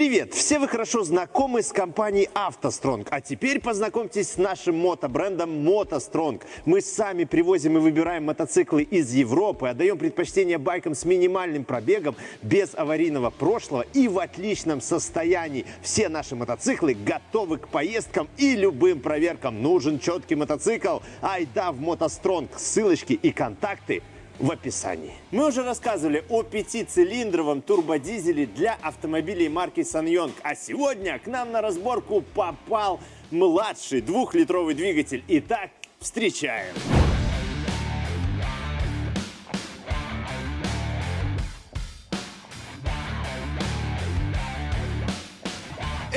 Привет! Все вы хорошо знакомы с компанией «АвтоСтронг». А теперь познакомьтесь с нашим мотобрендом «МотоСтронг». Мы сами привозим и выбираем мотоциклы из Европы, отдаем предпочтение байкам с минимальным пробегом, без аварийного прошлого и в отличном состоянии. Все наши мотоциклы готовы к поездкам и любым проверкам. Нужен четкий мотоцикл? Айда в «МотоСтронг». Ссылочки и контакты – в описании. Мы уже рассказывали о пятицилиндровом турбодизеле для автомобилей марки Sanyong. А сегодня к нам на разборку попал младший двухлитровый двигатель. Итак, встречаем!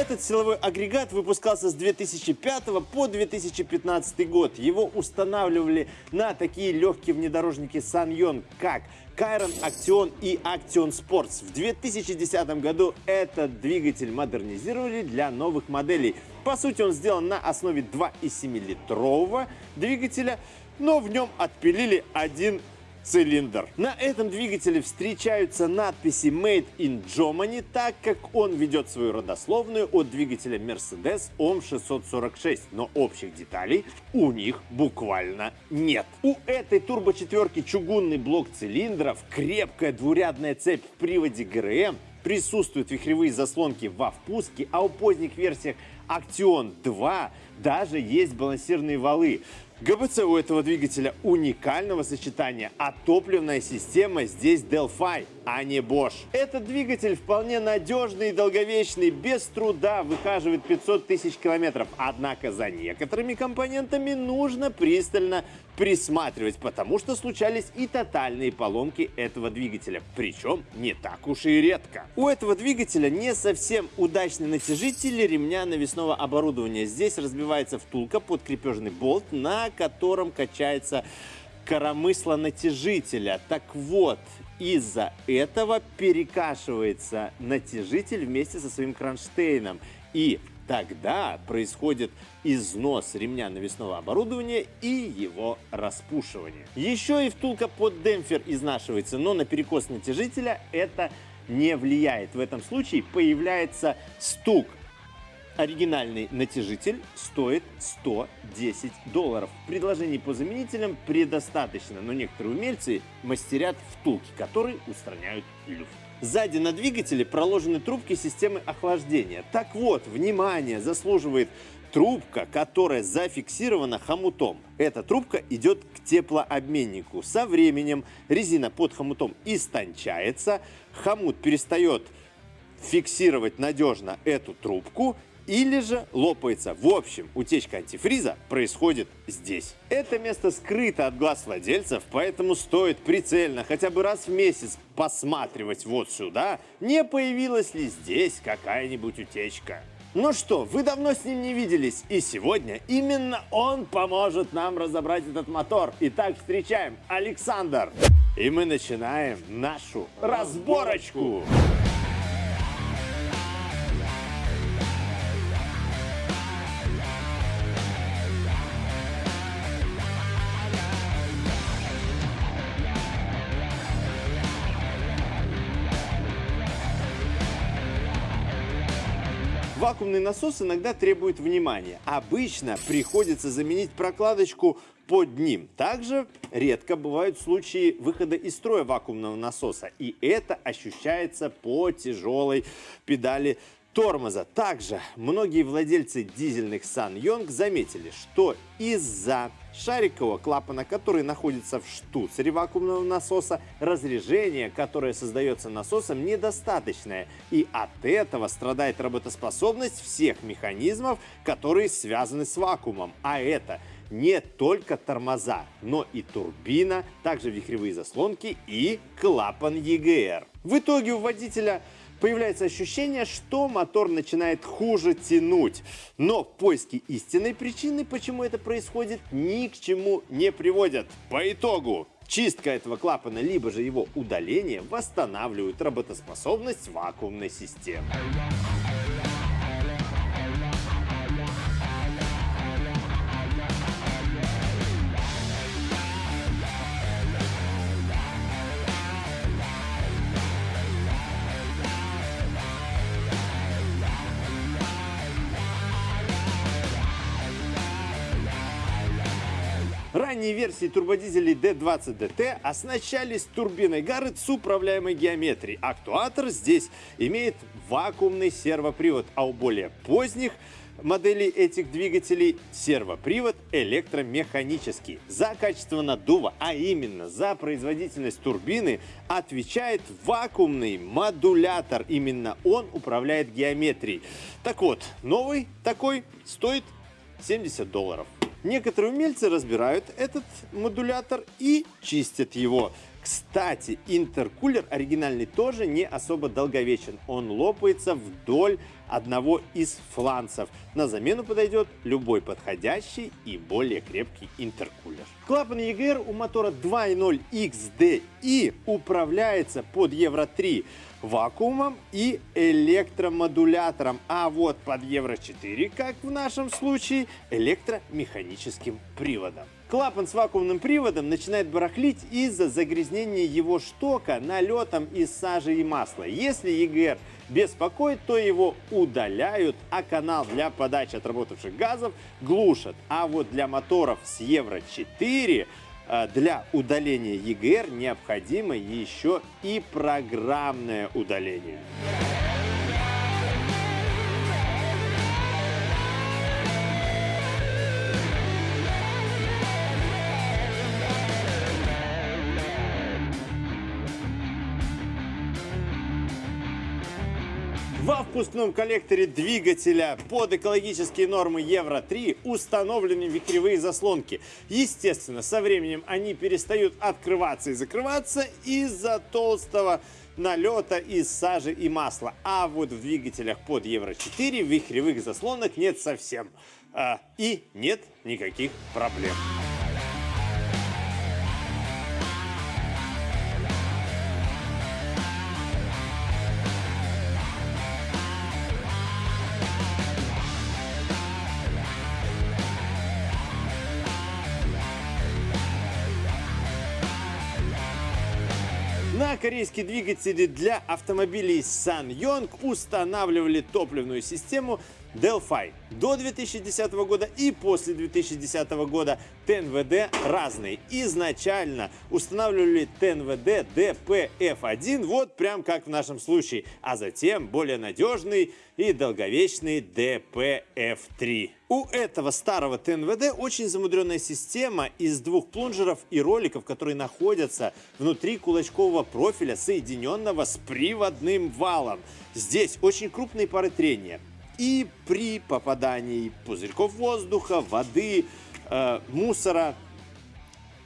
Этот силовой агрегат выпускался с 2005 по 2015 год. Его устанавливали на такие легкие внедорожники Sanyong, как Кайрон Action и Action Sports. В 2010 году этот двигатель модернизировали для новых моделей. По сути, он сделан на основе 2,7-литрового двигателя, но в нем отпилили один цилиндр. На этом двигателе встречаются надписи Made in Germany, так как он ведет свою родословную от двигателя Mercedes OM 646, но общих деталей у них буквально нет. У этой турбо-четверки чугунный блок цилиндров, крепкая двурядная цепь в приводе ГРМ, присутствуют вихревые заслонки во впуске, а у поздних версиях Action 2 даже есть балансирные валы. ГБЦ у этого двигателя уникального сочетания, а топливная система здесь Delphi, а не Bosch. Этот двигатель вполне надежный и долговечный, без труда выхаживает 500 тысяч километров. Однако за некоторыми компонентами нужно пристально присматривать, потому что случались и тотальные поломки этого двигателя, причем не так уж и редко. У этого двигателя не совсем удачный натяжитель ремня навесного оборудования. Здесь разбивается втулка под крепежный болт, на котором качается коромысло натяжителя. Так вот, из-за этого перекашивается натяжитель вместе со своим кронштейном. И Тогда происходит износ ремня навесного оборудования и его распушивание. Еще и втулка под демпфер изнашивается, но на перекос натяжителя это не влияет. В этом случае появляется стук. Оригинальный натяжитель стоит 110 долларов. Предложений по заменителям предостаточно, но некоторые умельцы мастерят втулки, которые устраняют люфт. Сзади на двигателе проложены трубки системы охлаждения. Так вот, внимание, заслуживает трубка, которая зафиксирована хомутом. Эта трубка идет к теплообменнику. Со временем резина под хомутом истончается, хомут перестает фиксировать надежно эту трубку или же лопается. В общем, утечка антифриза происходит здесь. Это место скрыто от глаз владельцев, поэтому стоит прицельно хотя бы раз в месяц посматривать вот сюда, не появилась ли здесь какая-нибудь утечка. Ну что, вы давно с ним не виделись, и сегодня именно он поможет нам разобрать этот мотор. Итак, встречаем Александр. И мы начинаем нашу разборочку. разборочку. Вакуумный насос иногда требует внимания. Обычно приходится заменить прокладочку под ним. Также редко бывают случаи выхода из строя вакуумного насоса. И это ощущается по тяжелой педали тормоза. Также многие владельцы дизельных Сан-Йонг заметили, что из-за шарикового клапана, который находится в штуцере вакуумного насоса, разрежение, которое создается насосом, недостаточное. И от этого страдает работоспособность всех механизмов, которые связаны с вакуумом. А это не только тормоза, но и турбина, также вихревые заслонки и клапан EGR. В итоге у водителя появляется ощущение, что мотор начинает хуже тянуть. Но поиски истинной причины, почему это происходит, ни к чему не приводят. По итогу, Чистка этого клапана, либо же его удаление восстанавливают работоспособность вакуумной системы. Ранние версии турбодизелей D20 DT оснащались турбиной Garrett с управляемой геометрией. Актуатор здесь имеет вакуумный сервопривод, а у более поздних моделей этих двигателей сервопривод электромеханический. За качество наддува, а именно за производительность турбины, отвечает вакуумный модулятор. Именно он управляет геометрией. Так вот, новый такой стоит 70 долларов. Некоторые умельцы разбирают этот модулятор и чистят его. Кстати, интеркулер оригинальный тоже не особо долговечен. Он лопается вдоль одного из фланцев. На замену подойдет любой подходящий и более крепкий интеркулер. Клапан EGR у мотора 2.0 XDI управляется под Евро 3 вакуумом и электромодулятором, а вот под Евро 4, как в нашем случае, электромеханическим приводом. Клапан с вакуумным приводом начинает барахлить из-за загрязнения его штока налетом из сажи и масла. Если EGR беспокоит, то его удаляют, а канал для подачи отработавших газов глушат. А вот для моторов с Евро 4 э, для удаления EGR необходимо еще и программное удаление. Во впускном коллекторе двигателя под экологические нормы Евро-3 установлены вихревые заслонки. Естественно, со временем они перестают открываться и закрываться из-за толстого налета из сажи и масла. А вот в двигателях под Евро-4 вихревых заслонок нет совсем. А, и нет никаких проблем. На корейские двигатели для автомобилей SsangYong устанавливали топливную систему Delphi. До 2010 года и после 2010 года ТНВД разные. Изначально устанавливали ТНВД DPF1, вот прям как в нашем случае, а затем более надежный и долговечный DPF3. У этого старого ТНВД очень замудренная система из двух плунжеров и роликов, которые находятся внутри кулачкового профиля, соединенного с приводным валом. Здесь очень крупные пары трения. И при попадании пузырьков воздуха, воды, э, мусора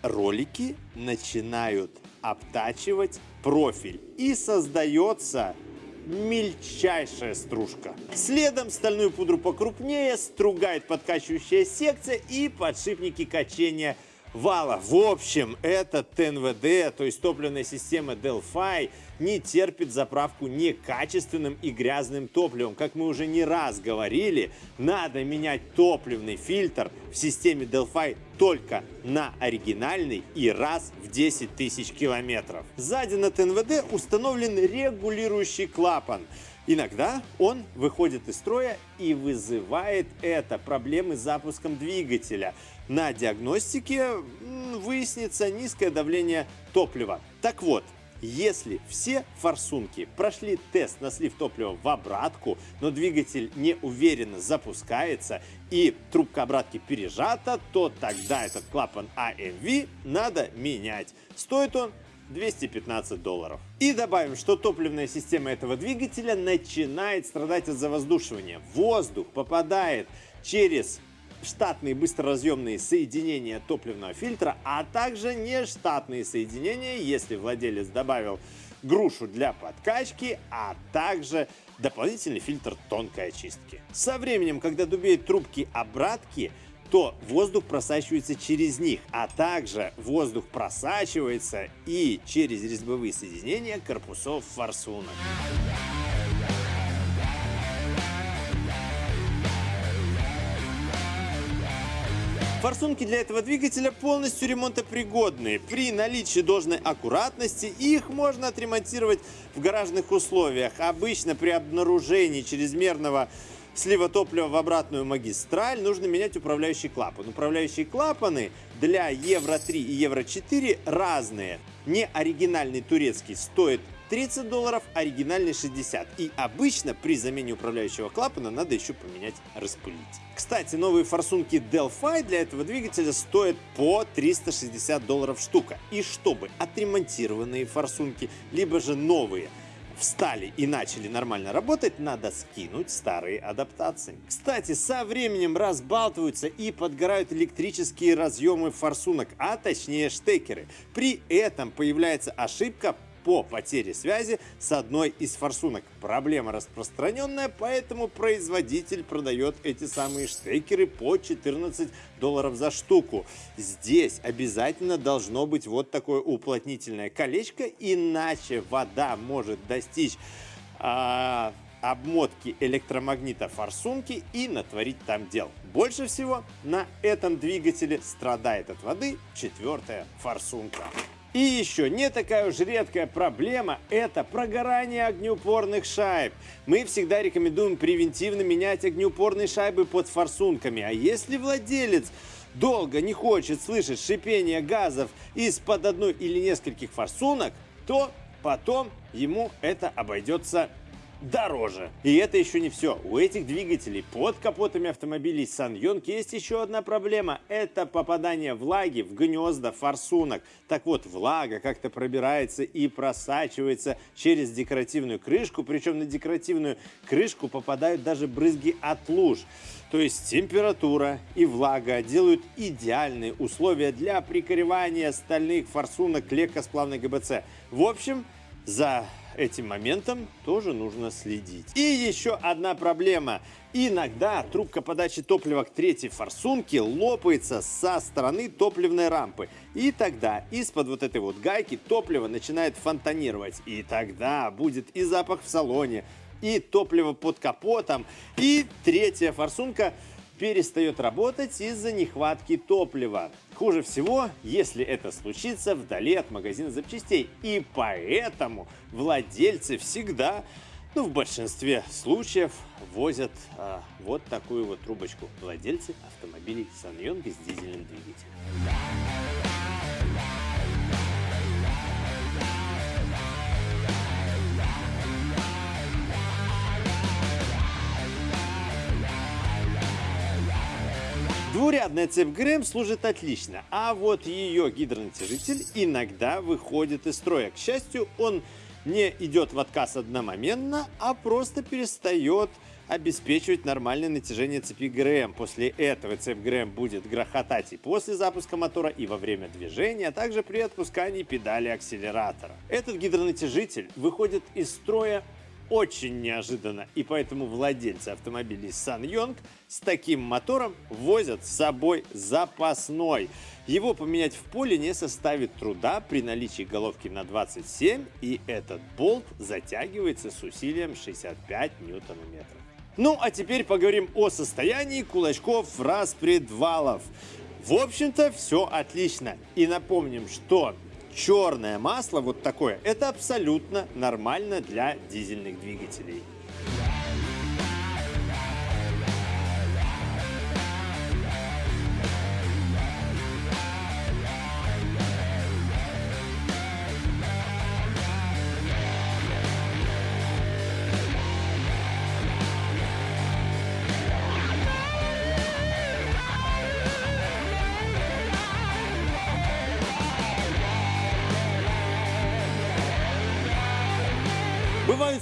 ролики начинают обтачивать профиль. И создается мельчайшая стружка. Следом стальную пудру покрупнее стругает подкачивающая секция и подшипники качения вала. В общем, этот ТНВД, то есть топливная система Delphi, не терпит заправку некачественным и грязным топливом. Как мы уже не раз говорили, надо менять топливный фильтр в системе Delphi только на оригинальный и раз в 10 тысяч километров. Сзади на ТНВД установлен регулирующий клапан. Иногда он выходит из строя и вызывает это проблемы с запуском двигателя. На диагностике выяснится низкое давление топлива. Так вот, если все форсунки прошли тест на слив топлива в обратку, но двигатель не уверенно запускается и трубка обратки пережата, то тогда этот клапан AMV надо менять. Стоит он 215 долларов. И добавим, что топливная система этого двигателя начинает страдать от завоздушивания. Воздух попадает через штатные быстроразъемные соединения топливного фильтра, а также нештатные соединения, если владелец добавил грушу для подкачки, а также дополнительный фильтр тонкой очистки. Со временем, когда дубеют трубки обратки, то воздух просачивается через них, а также воздух просачивается и через резьбовые соединения корпусов форсунок. Форсунки для этого двигателя полностью ремонтопригодные. При наличии должной аккуратности их можно отремонтировать в гаражных условиях. Обычно при обнаружении чрезмерного слива топлива в обратную магистраль, нужно менять управляющий клапан. Управляющие клапаны для Евро-3 и Евро-4 разные. Не оригинальный турецкий стоит 30 долларов, оригинальный 60. И обычно при замене управляющего клапана надо еще поменять распылитель. Кстати, новые форсунки Delphi для этого двигателя стоят по 360 долларов штука. И чтобы отремонтированные форсунки, либо же новые встали и начали нормально работать, надо скинуть старые адаптации. Кстати, со временем разбалтываются и подгорают электрические разъемы форсунок, а точнее штекеры. При этом появляется ошибка по потере связи с одной из форсунок. Проблема распространенная, поэтому производитель продает эти самые штекеры по 14 долларов за штуку. Здесь обязательно должно быть вот такое уплотнительное колечко, иначе вода может достичь а, обмотки электромагнита форсунки и натворить там дел. Больше всего на этом двигателе страдает от воды четвертая форсунка. И еще не такая уж редкая проблема – это прогорание огнеупорных шайб. Мы всегда рекомендуем превентивно менять огнеупорные шайбы под форсунками. А если владелец долго не хочет слышать шипение газов из-под одной или нескольких форсунок, то потом ему это обойдется дороже. И это еще не все. У этих двигателей под капотами автомобилей Саньонг есть еще одна проблема. Это попадание влаги в гнезда форсунок. Так вот, влага как-то пробирается и просачивается через декоративную крышку. Причем на декоративную крышку попадают даже брызги от луж. То есть температура и влага делают идеальные условия для прикоревания стальных форсунок к ГБЦ. В общем, за этим моментом тоже нужно следить. И еще одна проблема. Иногда трубка подачи топлива к третьей форсунке лопается со стороны топливной рампы. И тогда из-под вот этой вот гайки топливо начинает фонтанировать. И тогда будет и запах в салоне, и топливо под капотом, и третья форсунка перестает работать из-за нехватки топлива. Хуже всего, если это случится вдали от магазина запчастей. И поэтому владельцы всегда, ну в большинстве случаев, возят а, вот такую вот трубочку. Владельцы автомобилей Саньонг с дизельным двигателем. Двурядная цепь ГРМ служит отлично, а вот ее гидронатяжитель иногда выходит из строя. К счастью, он не идет в отказ одномоментно, а просто перестает обеспечивать нормальное натяжение цепи ГРМ. После этого цепь ГРМ будет грохотать и после запуска мотора, и во время движения, а также при отпускании педали акселератора. Этот гидронатяжитель выходит из строя очень неожиданно, и поэтому владельцы автомобилей Сан с таким мотором возят с собой запасной. Его поменять в поле не составит труда при наличии головки на 27, и этот болт затягивается с усилием 65 ньютонометров. Ну, а теперь поговорим о состоянии кулачков распредвалов. В общем-то, все отлично. И напомним, что черное масло, вот такое, это абсолютно нормально для дизельных двигателей.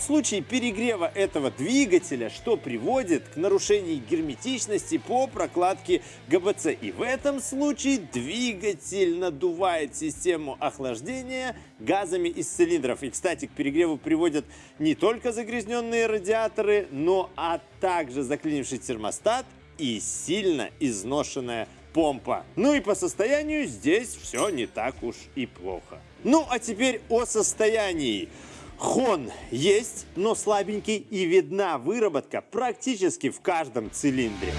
Случаи перегрева этого двигателя, что приводит к нарушению герметичности по прокладке ГБЦ. И в этом случае двигатель надувает систему охлаждения газами из цилиндров. И, кстати, к перегреву приводят не только загрязненные радиаторы, но а также заклинивший термостат и сильно изношенная помпа. Ну и по состоянию здесь все не так уж и плохо. Ну а теперь о состоянии. Хон есть, но слабенький и видна выработка практически в каждом цилиндре.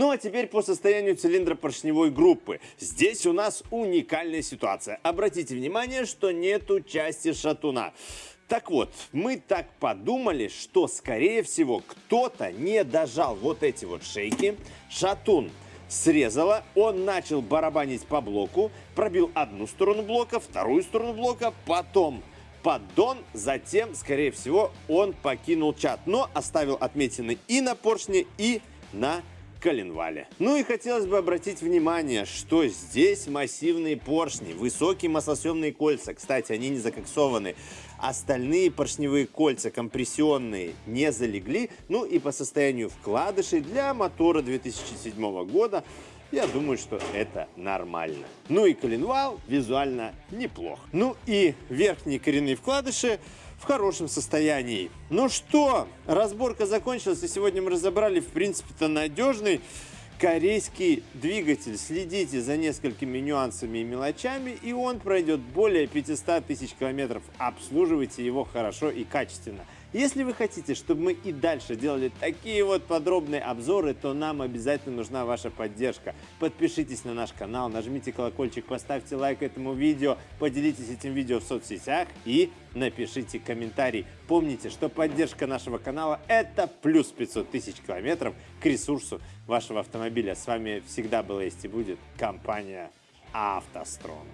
Ну а теперь по состоянию цилиндра поршневой группы. Здесь у нас уникальная ситуация. Обратите внимание, что нету части шатуна. Так вот, мы так подумали, что, скорее всего, кто-то не дожал вот эти вот шейки. Шатун срезала, он начал барабанить по блоку, пробил одну сторону блока, вторую сторону блока, потом поддон, затем, скорее всего, он покинул чат, но оставил отметины и на поршне, и на коленвале. Ну и хотелось бы обратить внимание, что здесь массивные поршни, высокие маслосъемные кольца. Кстати, они не закоксованы. Остальные поршневые кольца компрессионные не залегли. Ну и по состоянию вкладышей для мотора 2007 года я думаю, что это нормально. Ну и коленвал визуально неплох. Ну и верхние коренные вкладыши в хорошем состоянии. Ну что, разборка закончилась, и сегодня мы разобрали, в принципе-то, надежный корейский двигатель. Следите за несколькими нюансами и мелочами, и он пройдет более 500 тысяч километров. Обслуживайте его хорошо и качественно. Если вы хотите, чтобы мы и дальше делали такие вот подробные обзоры, то нам обязательно нужна ваша поддержка. Подпишитесь на наш канал, нажмите колокольчик, поставьте лайк этому видео, поделитесь этим видео в соцсетях и напишите комментарий. Помните, что поддержка нашего канала – это плюс 500 тысяч километров к ресурсу вашего автомобиля. С вами всегда была есть и будет компания «АвтоСтрон».